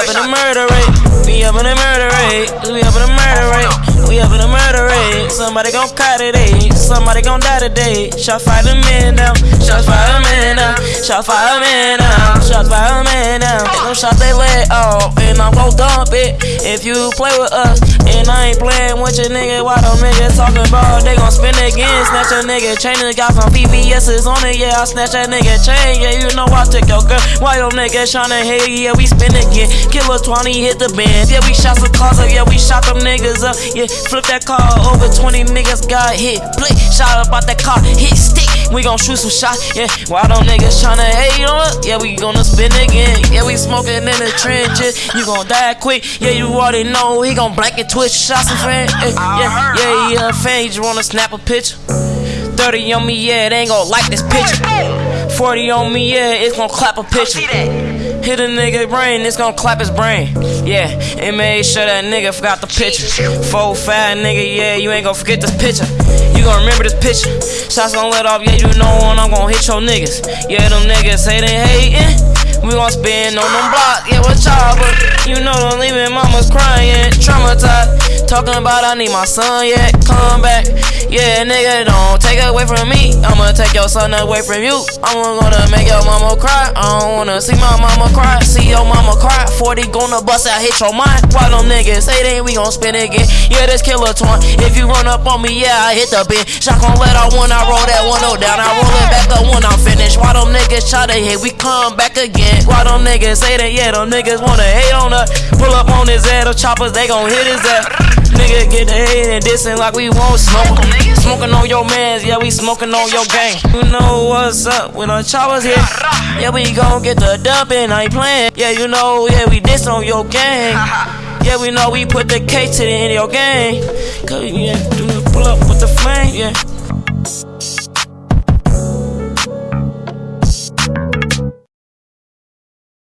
up in the murder rate. We up in the murder rate. We up in the murder rate. We up in the murder rate. Somebody gon' cry today. Somebody gon' die today. Shot fire the man down. Shot fire the man down. Shot fire the man down. Shot fire the man down. They gon' shot they leg off. And I'm gon' dump it. If you play with us. And I ain't playing with your nigga. Why them niggas talking about? They gon' spin again. Snatch a nigga chain. Got some VVS's on it. Yeah, I snatch that nigga chain. Yeah, you know I took your girl. Why your niggas tryna hate? Yeah, we spin again. Killer 20 hit the band. Yeah, we shot some cars up. Yeah, we shot them niggas up. Yeah, flip that car over 20 niggas got hit. Blick, shot up out that car, hit stick. We gon' shoot some shots. Yeah, why them niggas tryna hate on us? Yeah, we gonna spin again. Yeah, we smoking in the trenches. You gon' die quick. Yeah, you already know he gon' blanket twitch shots and friend. Uh, yeah, yeah, yeah, yeah, fan. You just wanna snap a picture. 30 on me, yeah, they ain't gon' like this picture. 40 on me, yeah, it's gon' clap a picture. Hit a nigga brain, it's gon' clap his brain. Yeah, and made sure that nigga forgot the picture. Four, five nigga, yeah, you ain't gon' forget this picture. You gon' remember this picture. Shots gon' let off, yeah, you know when I'm gon' hit your niggas. Yeah, them niggas say they hatin'. We gon' spin on them blocks, yeah, what y'all, but you know them leaving mamas crying, traumatized. Talking about I need my son, yeah, come back. Yeah, nigga, don't take away from me. I'ma take your son away from you. I'm gonna make your mama cry. I don't wanna see my mama cry. See your mama cry. 40 gonna bust out, hit your mind. Why them niggas say they we gon' spin again? Yeah, this killer twin. If you run up on me, yeah, I hit the bin. Shot gon' let out one, I roll that one oh down. I roll it back up when I'm finished. Why them niggas try to hit? We come back again. Why them niggas say that? Yeah, them niggas wanna hate on us. Pull up on his head, the choppers, they gon' hit his ass. Nigga get the hate and dissing like we won't smoke. Smoking on your mans, yeah, we smoking on your gang. You know what's up when the choppers hit. Yeah, we gon' get the dumping, I ain't playing. Yeah, you know, yeah, we diss on your gang. Yeah, we know we put the K to the end of your gang. Cause yeah, do pull up with the flame, yeah.